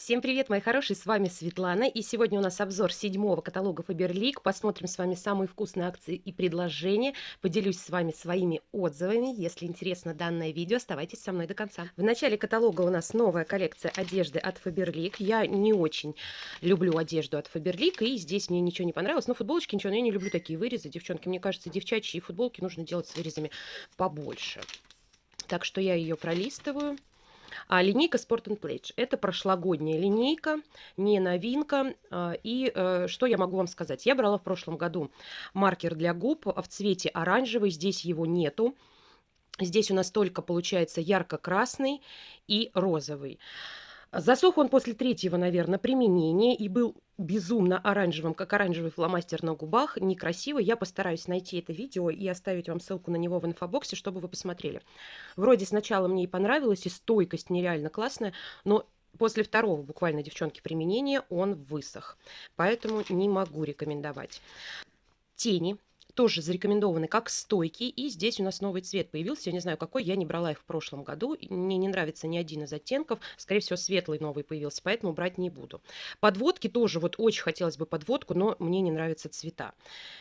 Всем привет, мои хорошие, с вами Светлана, и сегодня у нас обзор седьмого каталога Faberlic. Посмотрим с вами самые вкусные акции и предложения, поделюсь с вами своими отзывами. Если интересно данное видео, оставайтесь со мной до конца. В начале каталога у нас новая коллекция одежды от Faberlic. Я не очень люблю одежду от Faberlic, и здесь мне ничего не понравилось. Но футболочки ничего, но я не люблю такие вырезы, девчонки. Мне кажется, девчачьи футболки нужно делать с вырезами побольше. Так что я ее пролистываю. А линейка Sport and Pledge. Это прошлогодняя линейка, не новинка. А, и э, что я могу вам сказать? Я брала в прошлом году маркер для губ в цвете оранжевый. Здесь его нету. Здесь у нас только получается ярко-красный и розовый. Засох он после третьего, наверное, применения и был безумно оранжевым, как оранжевый фломастер на губах. Некрасиво. Я постараюсь найти это видео и оставить вам ссылку на него в инфобоксе, чтобы вы посмотрели. Вроде сначала мне и понравилось, и стойкость нереально классная, но после второго буквально, девчонки, применения он высох. Поэтому не могу рекомендовать. Тени тоже зарекомендованы как стойкие. И здесь у нас новый цвет появился. Я не знаю, какой. Я не брала их в прошлом году. Мне не нравится ни один из оттенков. Скорее всего, светлый новый появился, поэтому брать не буду. Подводки тоже. Вот очень хотелось бы подводку, но мне не нравятся цвета.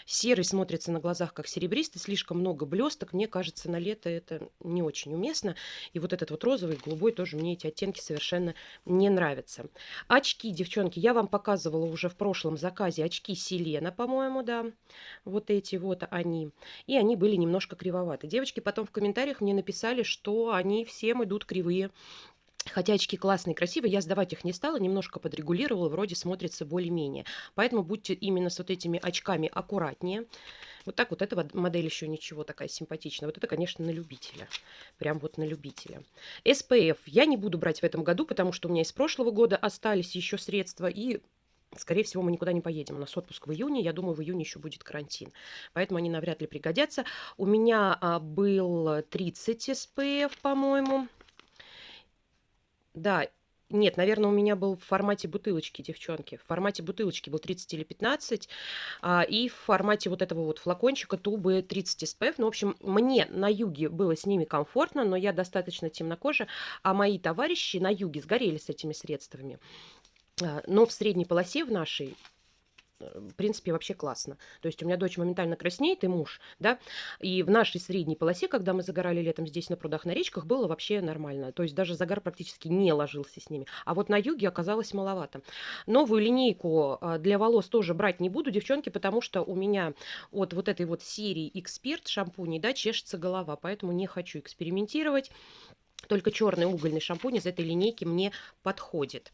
Серый смотрится на глазах как серебристый. Слишком много блесток. Мне кажется, на лето это не очень уместно. И вот этот вот розовый, голубой тоже мне эти оттенки совершенно не нравятся. Очки, девчонки, я вам показывала уже в прошлом заказе. Очки Селена, по-моему, да. Вот эти вот вот они. И они были немножко кривоваты. Девочки потом в комментариях мне написали, что они всем идут кривые. Хотя очки классные, красивые, я сдавать их не стала, немножко подрегулировала, вроде смотрится более-менее. Поэтому будьте именно с вот этими очками аккуратнее. Вот так вот эта модель еще ничего такая симпатичная. Вот это, конечно, на любителя. Прям вот на любителя. SPF я не буду брать в этом году, потому что у меня из прошлого года остались еще средства. И Скорее всего, мы никуда не поедем. У нас отпуск в июне. Я думаю, в июне еще будет карантин. Поэтому они навряд ли пригодятся. У меня а, был 30 SPF, по-моему. Да, нет, наверное, у меня был в формате бутылочки, девчонки. В формате бутылочки был 30 или 15. А, и в формате вот этого вот флакончика тубы 30 SPF. Ну, в общем, мне на юге было с ними комфортно, но я достаточно темнокожая. А мои товарищи на юге сгорели с этими средствами. А, но в средней полосе в нашей э, в принципе, вообще классно. То есть у меня дочь моментально краснеет, и муж, да, и в нашей средней полосе, когда мы загорали летом здесь на прудах, на речках, было вообще нормально. То есть даже загар практически не ложился с ними. А вот на юге оказалось маловато. Новую линейку а, для волос тоже брать не буду, девчонки, потому что у меня от вот этой вот серии Эксперт шампуней, да, чешется голова, поэтому не хочу экспериментировать. Только черный угольный шампунь из этой линейки мне подходит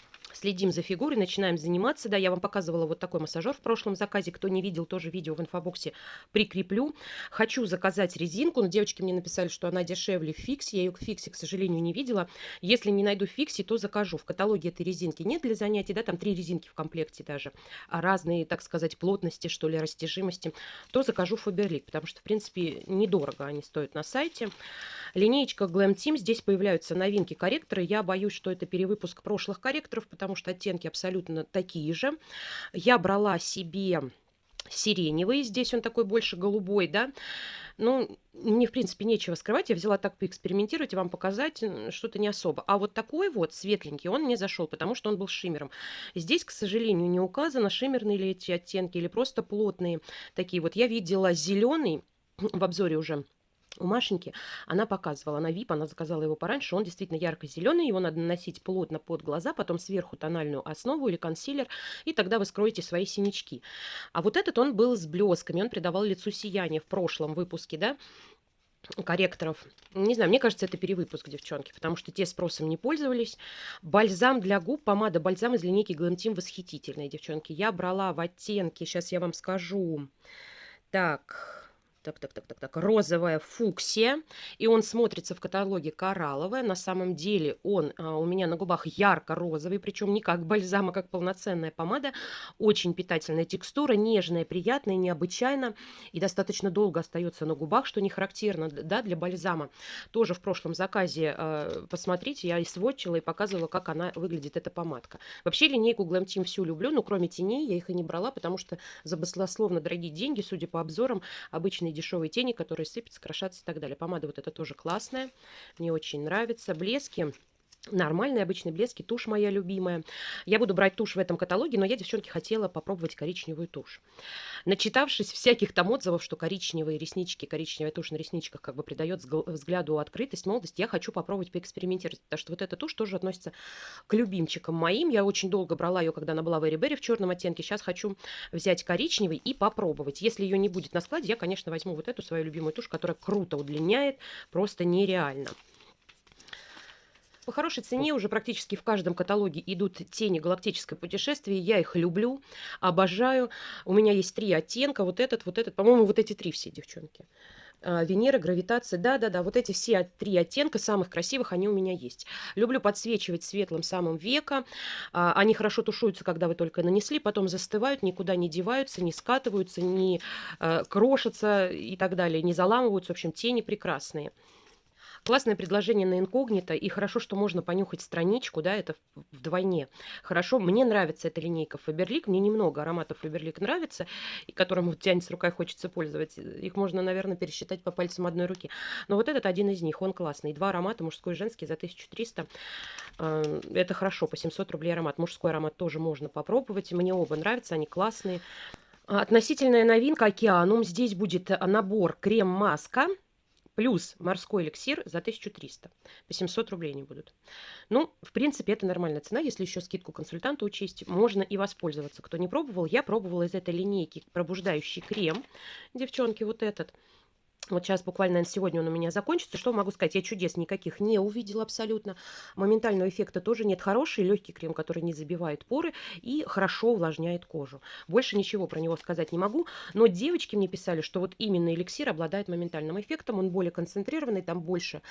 следим за фигурой, начинаем заниматься. Да, я вам показывала вот такой массажер в прошлом заказе. Кто не видел, тоже видео в инфобоксе прикреплю. Хочу заказать резинку, но девочки мне написали, что она дешевле в фиксе. Я ее в фиксе, к сожалению, не видела. Если не найду в то закажу. В каталоге этой резинки нет для занятий, да, там три резинки в комплекте даже. А разные, так сказать, плотности, что ли, растяжимости. То закажу Faberlic, потому что, в принципе, недорого они стоят на сайте. Линеечка Glam Team. Здесь появляются новинки корректоры. Я боюсь, что это перевыпуск прошлых корректоров, потому потому что оттенки абсолютно такие же. Я брала себе сиреневый, здесь он такой больше голубой, да, ну, мне, в принципе, нечего скрывать, я взяла так поэкспериментировать и вам показать что-то не особо. А вот такой вот светленький, он не зашел, потому что он был шиммером. Здесь, к сожалению, не указано, шиммерные ли эти оттенки или просто плотные такие. Вот я видела зеленый в обзоре уже у Машеньки она показывала на VIP, она заказала его пораньше, он действительно ярко-зеленый, его надо наносить плотно под глаза, потом сверху тональную основу или консилер, и тогда вы скроете свои синячки. А вот этот он был с блесками, он придавал лицу сияние в прошлом выпуске, да, корректоров. Не знаю, мне кажется, это перевыпуск, девчонки, потому что те спросом не пользовались. Бальзам для губ, помада бальзам из линейки Glam Team восхитительная, девчонки. Я брала в оттенке, сейчас я вам скажу. Так, так, так, так, так, так, розовая фуксия, и он смотрится в каталоге коралловая. На самом деле он а, у меня на губах ярко-розовый, причем не как бальзам, а как полноценная помада. Очень питательная текстура, нежная, приятная, необычайно, и достаточно долго остается на губах, что не характерно да, для бальзама. Тоже в прошлом заказе а, посмотрите, я и сводчила, и показывала, как она выглядит, эта помадка. Вообще линейку Glam Team всю люблю, но кроме теней я их и не брала, потому что за баслословно дорогие деньги, судя по обзорам, обычные разные дешевые тени, которые сыпятся, крошатся и так далее. Помада вот эта тоже классная, мне очень нравится. Блески Нормальные обычные блески, тушь моя любимая. Я буду брать тушь в этом каталоге, но я, девчонки, хотела попробовать коричневую тушь. Начитавшись всяких там отзывов, что коричневые реснички, коричневая тушь на ресничках как бы придает взгляду открытость, молодость, я хочу попробовать поэкспериментировать, потому что вот эта тушь тоже относится к любимчикам моим. Я очень долго брала ее, когда она была в Эри в черном оттенке. Сейчас хочу взять коричневый и попробовать. Если ее не будет на складе, я, конечно, возьму вот эту свою любимую тушь, которая круто удлиняет, просто нереально. По хорошей цене уже практически в каждом каталоге идут тени галактическое путешествие. Я их люблю, обожаю. У меня есть три оттенка. Вот этот, вот этот. По-моему, вот эти три все, девчонки. А, Венера, гравитация, да-да-да, вот эти все три оттенка самых красивых, они у меня есть. Люблю подсвечивать светлым самым века, а, они хорошо тушуются, когда вы только нанесли, потом застывают, никуда не деваются, не скатываются, не э, крошатся и так далее, не заламываются, в общем, тени прекрасные. Классное предложение на инкогнито, и хорошо, что можно понюхать страничку, да, это вдвойне. Хорошо, мне нравится эта линейка Фаберлик, мне немного ароматов Фаберлик нравится, и которым вот тянется рука и хочется пользоваться. Их можно, наверное, пересчитать по пальцам одной руки. Но вот этот один из них, он классный. Два аромата, мужской и женский, за 1300. Э, это хорошо, по 700 рублей аромат. Мужской аромат тоже можно попробовать. Мне оба нравятся, они классные. Относительная новинка Океанум. Здесь будет набор крем-маска плюс морской эликсир за 1300. По 700 рублей они будут. Ну, в принципе, это нормальная цена. Если еще скидку консультанта учесть, можно и воспользоваться. Кто не пробовал, я пробовала из этой линейки пробуждающий крем. Девчонки, вот этот. Вот сейчас буквально наверное, сегодня он у меня закончится. Что могу сказать? Я чудес никаких не увидела абсолютно. Моментального эффекта тоже нет. Хороший легкий крем, который не забивает поры и хорошо увлажняет кожу. Больше ничего про него сказать не могу. Но девочки мне писали, что вот именно эликсир обладает моментальным эффектом. Он более концентрированный, там больше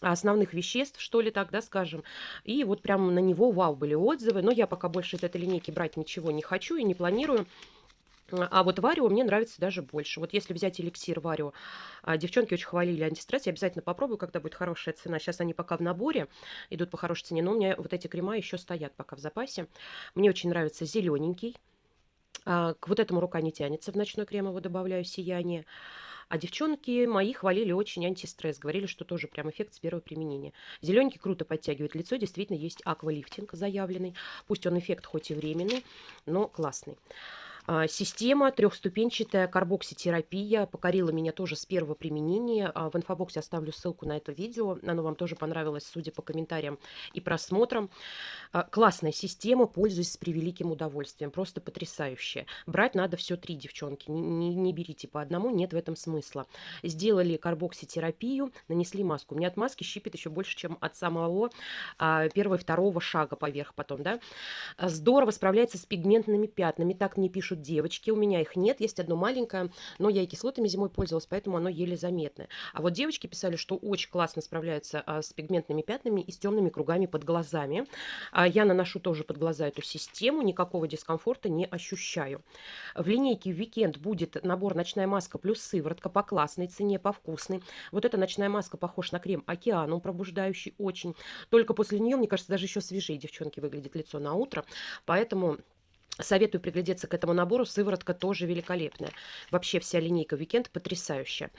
основных веществ, что ли так, да, скажем. И вот прям на него вау были отзывы. Но я пока больше из этой линейки брать ничего не хочу и не планирую. А вот Варио мне нравится даже больше. Вот если взять эликсир Варио, а, девчонки очень хвалили антистресс, я обязательно попробую, когда будет хорошая цена. Сейчас они пока в наборе, идут по хорошей цене, но у меня вот эти крема еще стоят пока в запасе. Мне очень нравится зелененький. А, к вот этому рука не тянется, в ночной крем его добавляю сияние. А девчонки мои хвалили очень антистресс, говорили, что тоже прям эффект с первого применения. Зелененький круто подтягивает лицо, действительно есть аквалифтинг заявленный. Пусть он эффект хоть и временный, но классный. А, система трехступенчатая карбокситерапия покорила меня тоже с первого применения. А, в инфобоксе оставлю ссылку на это видео. Оно вам тоже понравилось, судя по комментариям и просмотрам. А, классная система, пользуюсь с превеликим удовольствием. Просто потрясающая. Брать надо все три, девчонки. Не, не, не берите по одному, нет в этом смысла. Сделали карбокситерапию, нанесли маску. У меня от маски щипит еще больше, чем от самого первого и второго шага поверх потом. Да? Здорово справляется с пигментными пятнами. Так мне пишут пишут девочки, у меня их нет, есть одно маленькое, но я и кислотами зимой пользовалась, поэтому оно еле заметное. А вот девочки писали, что очень классно справляются а, с пигментными пятнами и с темными кругами под глазами. А, я наношу тоже под глаза эту систему, никакого дискомфорта не ощущаю. В линейке Weekend будет набор ночная маска плюс сыворотка по классной цене, по вкусной. Вот эта ночная маска похож на крем Океаном, пробуждающий очень. Только после нее, мне кажется, даже еще свежее девчонки выглядит лицо на утро. Поэтому Советую приглядеться к этому набору. Сыворотка тоже великолепная. Вообще вся линейка Weekend потрясающая.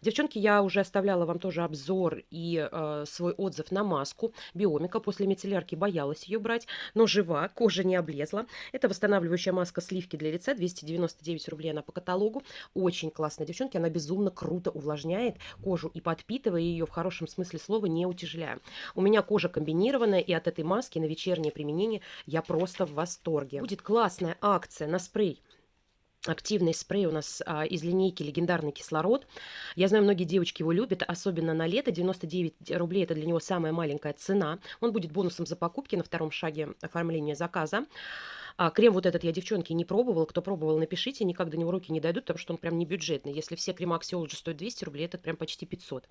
Девчонки, я уже оставляла вам тоже обзор и э, свой отзыв на маску Биомика. После мицеллярки боялась ее брать, но жива, кожа не облезла. Это восстанавливающая маска сливки для лица. 299 рублей она по каталогу. Очень классная, девчонки. Она безумно круто увлажняет кожу и подпитывая ее в хорошем смысле слова, не утяжеляя. У меня кожа комбинированная, и от этой маски на вечернее применение я просто в восторге. Будет классно классная акция на спрей активный спрей у нас а, из линейки «Легендарный кислород». Я знаю, многие девочки его любят, особенно на лето. 99 рублей – это для него самая маленькая цена. Он будет бонусом за покупки на втором шаге оформления заказа. А крем вот этот я, девчонки, не пробовала. Кто пробовал, напишите. Никак до него руки не дойдут, потому что он прям не бюджетный. Если все крема Axiology стоят 200 рублей, этот прям почти 500.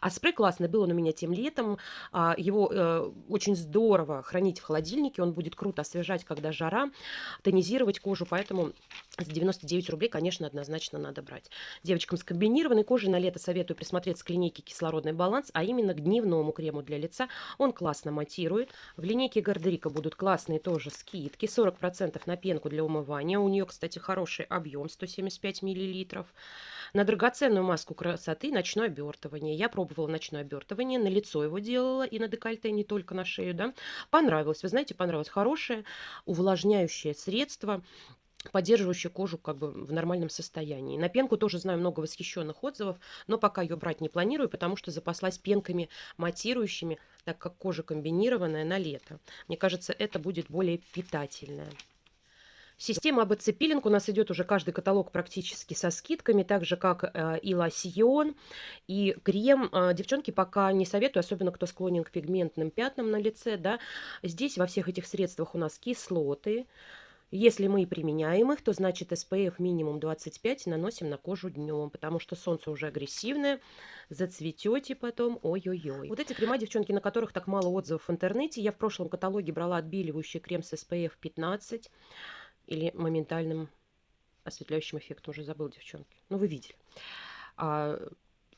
А спрей классный. Был он у меня тем летом. А, его э, очень здорово хранить в холодильнике. Он будет круто освежать, когда жара, тонизировать кожу. Поэтому с 99 рублей, конечно, однозначно надо брать. Девочкам с комбинированной кожей на лето советую присмотреться к линейке «Кислородный баланс», а именно к дневному крему для лица. Он классно матирует. В линейке Гардерика будут классные тоже скидки. 40% 10% на пенку для умывания. У нее, кстати, хороший объем 175 мл. На драгоценную маску красоты ночное обертывание. Я пробовала ночное обертывание, на лицо его делала и на декольте, не только на шею. Да? Понравилось. Вы знаете, понравилось. Хорошее увлажняющее средство поддерживающая кожу как бы в нормальном состоянии. На пенку тоже знаю много восхищенных отзывов, но пока ее брать не планирую, потому что запаслась пенками матирующими, так как кожа комбинированная на лето. Мне кажется, это будет более питательная. Система АБЦ пилинг у нас идет уже каждый каталог практически со скидками, так же как э, и лосьон, и крем. Э, девчонки пока не советую, особенно кто склонен к пигментным пятнам на лице. Да. Здесь во всех этих средствах у нас кислоты, если мы применяем их, то значит SPF минимум 25 наносим на кожу днем, потому что солнце уже агрессивное, зацветете потом, ой-ой-ой. Вот эти крема, девчонки, на которых так мало отзывов в интернете, я в прошлом каталоге брала отбеливающий крем с SPF 15 или моментальным осветляющим эффектом, уже забыл, девчонки. Ну, вы видели. А,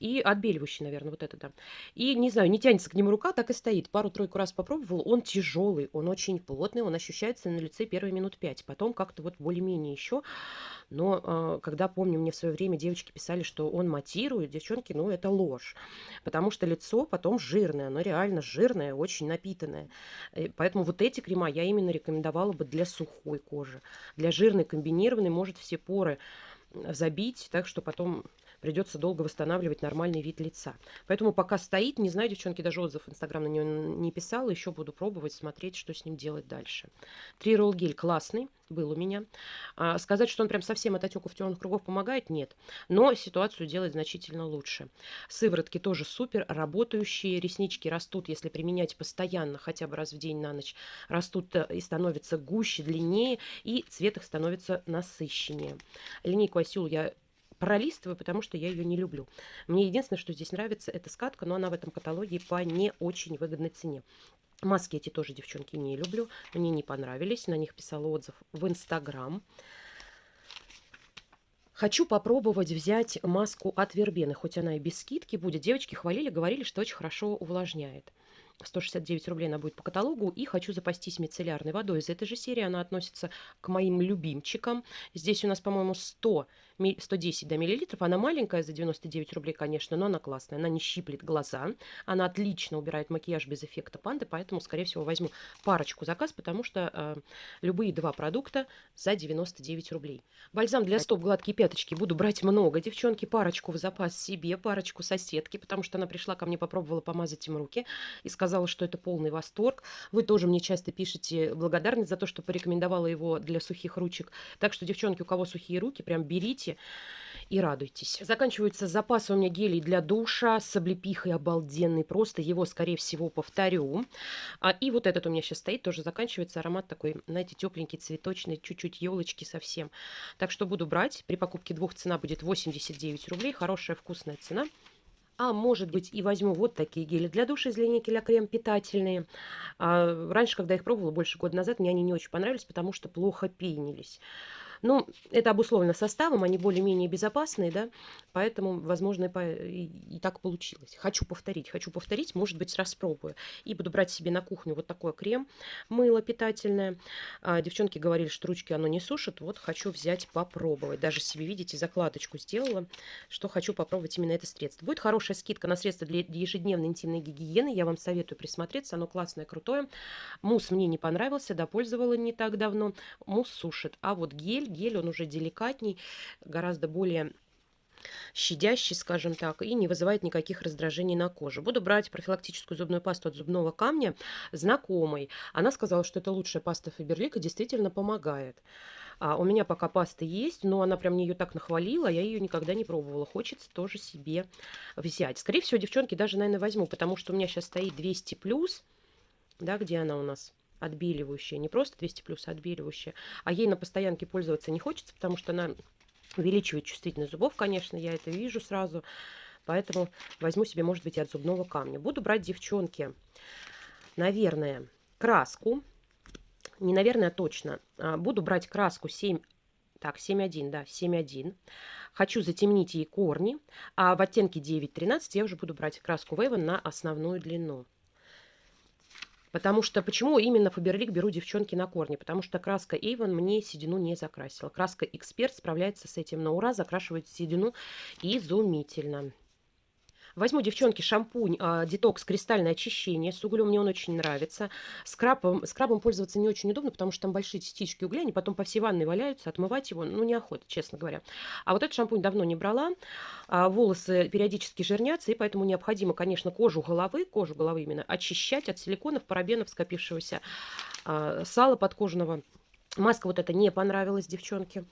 и отбеливающий, наверное, вот это, да. И, не знаю, не тянется к нему рука, так и стоит. Пару-тройку раз попробовал, он тяжелый, он очень плотный, он ощущается на лице первые минут пять. Потом как-то вот более-менее еще. Но э, когда, помню, мне в свое время девочки писали, что он матирует, девчонки, ну, это ложь. Потому что лицо потом жирное, оно реально жирное, очень напитанное. И поэтому вот эти крема я именно рекомендовала бы для сухой кожи. Для жирной, комбинированной может все поры забить, так что потом придется долго восстанавливать нормальный вид лица. Поэтому пока стоит, не знаю, девчонки, даже отзыв в Инстаграм на него не писала, еще буду пробовать, смотреть, что с ним делать дальше. Три ролл гель классный, был у меня. А, сказать, что он прям совсем от отеков темных кругов помогает, нет. Но ситуацию делает значительно лучше. Сыворотки тоже супер, работающие. Реснички растут, если применять постоянно, хотя бы раз в день на ночь. Растут э, и становятся гуще, длиннее, и цвет их становится насыщеннее. Линейку Асюл я пролистываю, потому что я ее не люблю. Мне единственное, что здесь нравится, это скатка, но она в этом каталоге по не очень выгодной цене. Маски эти тоже, девчонки, не люблю. Мне не понравились. На них писала отзыв в Инстаграм. Хочу попробовать взять маску от Вербены, хоть она и без скидки будет. Девочки хвалили, говорили, что очень хорошо увлажняет. 169 рублей она будет по каталогу. И хочу запастись мицеллярной водой из этой же серии. Она относится к моим любимчикам. Здесь у нас, по-моему, 100 110 да, миллилитров. Она маленькая, за 99 рублей, конечно, но она классная. Она не щиплет глаза. Она отлично убирает макияж без эффекта панды, поэтому, скорее всего, возьму парочку заказ, потому что э, любые два продукта за 99 рублей. Бальзам для стоп гладкие пяточки буду брать много. Девчонки, парочку в запас себе, парочку соседки, потому что она пришла ко мне, попробовала помазать им руки и сказала, что это полный восторг. Вы тоже мне часто пишете благодарность за то, что порекомендовала его для сухих ручек. Так что, девчонки, у кого сухие руки, прям берите берите и радуйтесь. Заканчиваются запасы у меня гелей для душа с облепихой обалденный. Просто его, скорее всего, повторю. А, и вот этот у меня сейчас стоит, тоже заканчивается. Аромат такой, знаете, тепленький, цветочный, чуть-чуть елочки совсем. Так что буду брать. При покупке двух цена будет 89 рублей. Хорошая вкусная цена. А может быть и возьму вот такие гели для душа из линейки Ля Крем питательные. А, раньше, когда я их пробовала, больше года назад, мне они не очень понравились, потому что плохо пенились. Ну, это обусловлено составом, они более-менее безопасные, да, поэтому, возможно, и, и так получилось. Хочу повторить, хочу повторить, может быть, распробую. И буду брать себе на кухню вот такой крем, мыло питательное. А, девчонки говорили, что ручки оно не сушит, вот хочу взять попробовать. Даже себе, видите, закладочку сделала, что хочу попробовать именно это средство. Будет хорошая скидка на средства для ежедневной интимной гигиены, я вам советую присмотреться, оно классное, крутое. Мусс мне не понравился, допользовала не так давно, мусс сушит, а вот гель гель, он уже деликатней, гораздо более щадящий, скажем так, и не вызывает никаких раздражений на коже. Буду брать профилактическую зубную пасту от зубного камня знакомой. Она сказала, что это лучшая паста Фаберлик и действительно помогает. А у меня пока паста есть, но она прям мне ее так нахвалила, я ее никогда не пробовала. Хочется тоже себе взять. Скорее всего, девчонки, даже, наверное, возьму, потому что у меня сейчас стоит 200+, да, где она у нас? Отбеливающая, не просто 200 плюс, а отбеливающая. А ей на постоянке пользоваться не хочется, потому что она увеличивает чувствительность зубов, конечно, я это вижу сразу. Поэтому возьму себе, может быть, и от зубного камня. Буду брать, девчонки, наверное, краску. Не, наверное, а точно. А, буду брать краску 7... Так, 7.1, да, 7.1. Хочу затемнить ей корни. А в оттенке 9.13 я уже буду брать краску Вейвен на основную длину. Потому что почему именно Фаберлик беру девчонки на корни? Потому что краска Avon мне седину не закрасила. Краска Эксперт справляется с этим на ура, закрашивает седину изумительно. Возьму, девчонки, шампунь а, детокс кристальное очищение с углем. Мне он очень нравится. Скрабом, скрабом пользоваться не очень удобно, потому что там большие частички угля, они потом по всей ванной валяются. Отмывать его, ну, неохота, честно говоря. А вот этот шампунь давно не брала. А, волосы периодически жирнятся, и поэтому необходимо, конечно, кожу головы, кожу головы именно, очищать от силиконов, парабенов, скопившегося а, сала подкожного. Маска вот эта не понравилась, девчонки.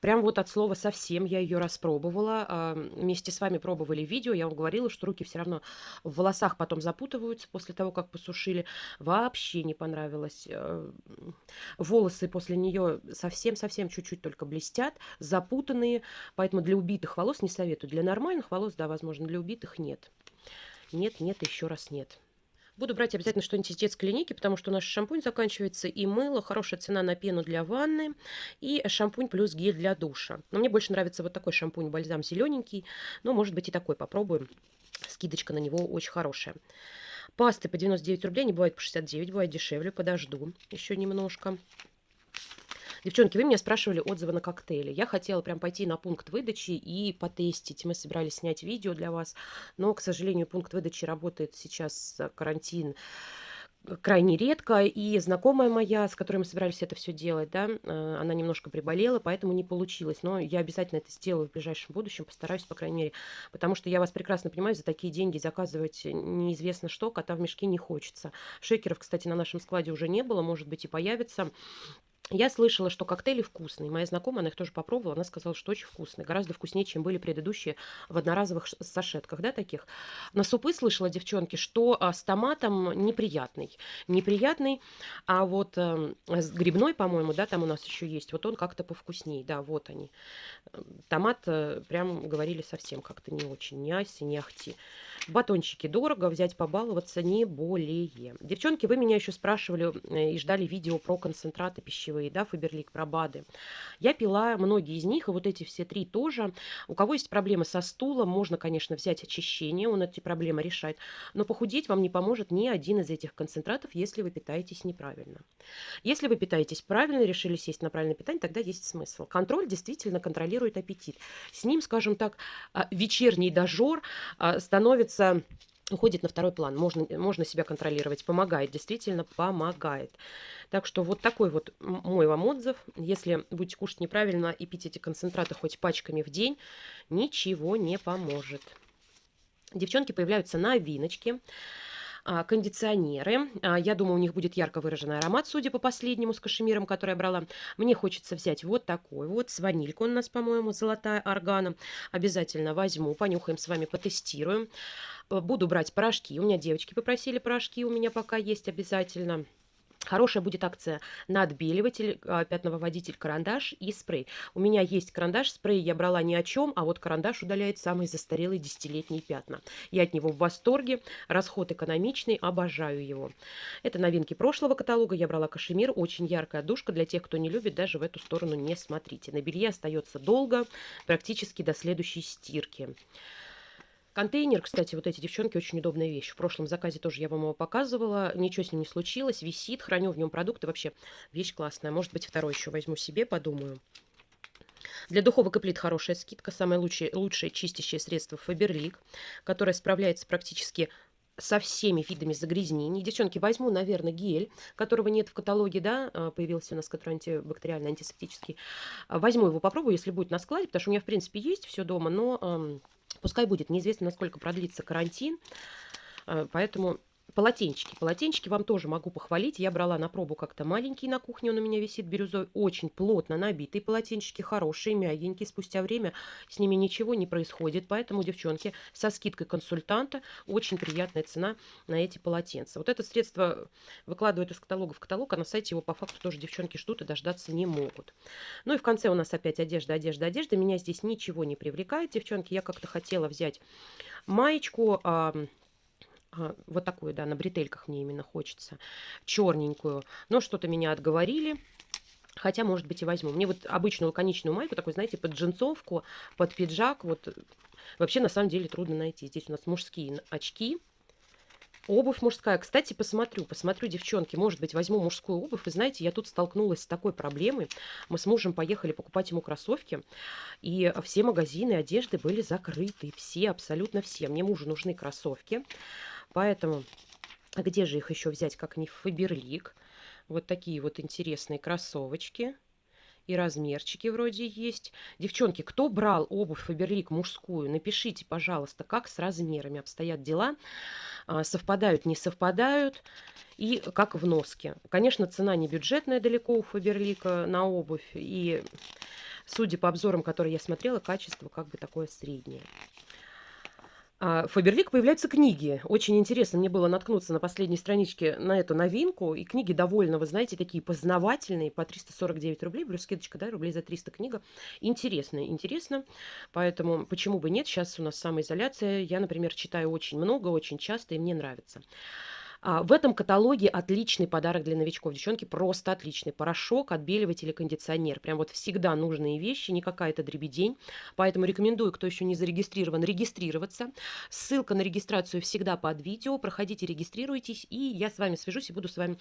Прям вот от слова совсем я ее распробовала. А, вместе с вами пробовали видео. Я вам говорила, что руки все равно в волосах потом запутываются после того, как посушили. Вообще не понравилось. Э, волосы после нее совсем-совсем чуть-чуть только блестят, запутанные. Поэтому для убитых волос не советую. Для нормальных волос, да, возможно, для убитых нет. Нет, нет, еще раз нет. Буду брать обязательно что-нибудь из детской линейки, потому что наш шампунь заканчивается и мыло. Хорошая цена на пену для ванны. И шампунь плюс гель для душа. Но мне больше нравится вот такой шампунь, бальзам зелененький. Но, может быть, и такой попробуем. Скидочка на него очень хорошая. Пасты по 99 рублей, не бывает по 69, бывает дешевле. Подожду еще немножко. Девчонки, вы меня спрашивали отзывы на коктейли. Я хотела прям пойти на пункт выдачи и потестить. Мы собирались снять видео для вас, но, к сожалению, пункт выдачи работает сейчас э, карантин крайне редко, и знакомая моя, с которой мы собирались это все делать, да, э, она немножко приболела, поэтому не получилось, но я обязательно это сделаю в ближайшем будущем, постараюсь, по крайней мере, потому что я вас прекрасно понимаю, за такие деньги заказывать неизвестно что, кота в мешке не хочется. Шекеров, кстати, на нашем складе уже не было, может быть, и появится. Я слышала, что коктейли вкусные. Моя знакомая, она их тоже попробовала, она сказала, что очень вкусные. Гораздо вкуснее, чем были предыдущие в одноразовых сашетках, да, таких. На супы слышала, девчонки, что а, с томатом неприятный. Неприятный, а вот э, с грибной, по-моему, да, там у нас еще есть, вот он как-то повкуснее, да, вот они. Томат, э, прям говорили, совсем как-то не очень, не аси, не ахти. Батончики дорого, взять побаловаться не более. Девчонки, вы меня еще спрашивали э, и ждали видео про концентраты пищевые пищевые, да, Фаберлик, Пробады. Я пила многие из них, и вот эти все три тоже. У кого есть проблемы со стулом, можно, конечно, взять очищение, он эти проблемы решает. Но похудеть вам не поможет ни один из этих концентратов, если вы питаетесь неправильно. Если вы питаетесь правильно, решили сесть на правильное питание, тогда есть смысл. Контроль действительно контролирует аппетит. С ним, скажем так, а, вечерний дожор а, становится уходит на второй план. Можно, можно себя контролировать. Помогает, действительно помогает. Так что вот такой вот мой вам отзыв. Если будете кушать неправильно и пить эти концентраты хоть пачками в день, ничего не поможет. Девчонки появляются на виночке а, кондиционеры. А, я думаю, у них будет ярко выраженный аромат, судя по последнему с кашемиром, который я брала. Мне хочется взять вот такой вот, с ванилькой у нас, по-моему, золотая органа. Обязательно возьму, понюхаем с вами, потестируем. Буду брать порошки. У меня девочки попросили порошки, у меня пока есть обязательно. Хорошая будет акция на отбеливатель, а, пятновыводитель, карандаш и спрей. У меня есть карандаш, спрей я брала ни о чем, а вот карандаш удаляет самые застарелые десятилетние пятна. Я от него в восторге, расход экономичный, обожаю его. Это новинки прошлого каталога. Я брала кашемир, очень яркая душка. Для тех, кто не любит, даже в эту сторону не смотрите. На белье остается долго, практически до следующей стирки. Контейнер, кстати, вот эти девчонки, очень удобная вещь. В прошлом заказе тоже я вам его показывала. Ничего с ним не случилось. Висит, храню в нем продукты. Вообще, вещь классная. Может быть, второй еще возьму себе, подумаю. Для духовок и плит хорошая скидка. Самое лучшее, лучшее чистящее средство Фаберлик, которое справляется практически со всеми видами загрязнений. Девчонки, возьму, наверное, гель, которого нет в каталоге, да, а, появился у нас, который антибактериальный, антисептический. Возьму его, попробую, если будет на складе, потому что у меня, в принципе, есть все дома, но Пускай будет, неизвестно, насколько продлится карантин, э, поэтому Полотенчики. Полотенчики вам тоже могу похвалить. Я брала на пробу как-то маленький на кухне, он у меня висит бирюзой. Очень плотно набитые полотенчики, хорошие, мягенькие. Спустя время с ними ничего не происходит. Поэтому, девчонки, со скидкой консультанта очень приятная цена на эти полотенца. Вот это средство выкладывают из каталога в каталог, а на сайте его по факту тоже девчонки ждут и дождаться не могут. Ну и в конце у нас опять одежда, одежда, одежда. Меня здесь ничего не привлекает, девчонки. Я как-то хотела взять маечку вот такую, да, на бретельках мне именно хочется, черненькую. Но что-то меня отговорили. Хотя, может быть, и возьму. Мне вот обычную лаконичную майку, такой, знаете, под джинсовку, под пиджак, вот вообще на самом деле трудно найти. Здесь у нас мужские очки. Обувь мужская. Кстати, посмотрю, посмотрю, девчонки, может быть, возьму мужскую обувь. Вы знаете, я тут столкнулась с такой проблемой. Мы с мужем поехали покупать ему кроссовки, и все магазины одежды были закрыты. Все, абсолютно все. Мне мужу нужны кроссовки, поэтому... Где же их еще взять, как не в Фаберлик? Вот такие вот интересные кроссовочки. И размерчики вроде есть. Девчонки, кто брал обувь Фаберлик мужскую, напишите, пожалуйста, как с размерами обстоят дела. А, совпадают, не совпадают. И как в носке. Конечно, цена не бюджетная далеко у Фаберлика на обувь. И судя по обзорам, которые я смотрела, качество как бы такое среднее. А, Фаберлик появляются книги. Очень интересно мне было наткнуться на последней страничке на эту новинку. И книги довольно, вы знаете, такие познавательные, по 349 рублей, плюс скидочка, да, рублей за 300 книга. Интересно, интересно. Поэтому почему бы нет, сейчас у нас самоизоляция. Я, например, читаю очень много, очень часто, и мне нравится. А, в этом каталоге отличный подарок для новичков. Девчонки, просто отличный. Порошок, отбеливатель и кондиционер. Прям вот всегда нужные вещи, не какая-то дребедень. Поэтому рекомендую, кто еще не зарегистрирован, регистрироваться. Ссылка на регистрацию всегда под видео. Проходите, регистрируйтесь, и я с вами свяжусь и буду с вами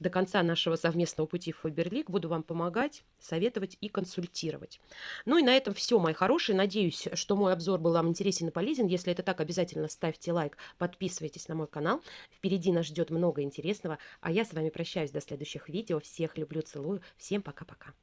до конца нашего совместного пути в Фаберлик. Буду вам помогать, советовать и консультировать. Ну и на этом все, мои хорошие. Надеюсь, что мой обзор был вам интересен и полезен. Если это так, обязательно ставьте лайк, подписывайтесь на мой канал. Впереди нас ждет много интересного, а я с вами прощаюсь до следующих видео. Всех люблю, целую. Всем пока-пока.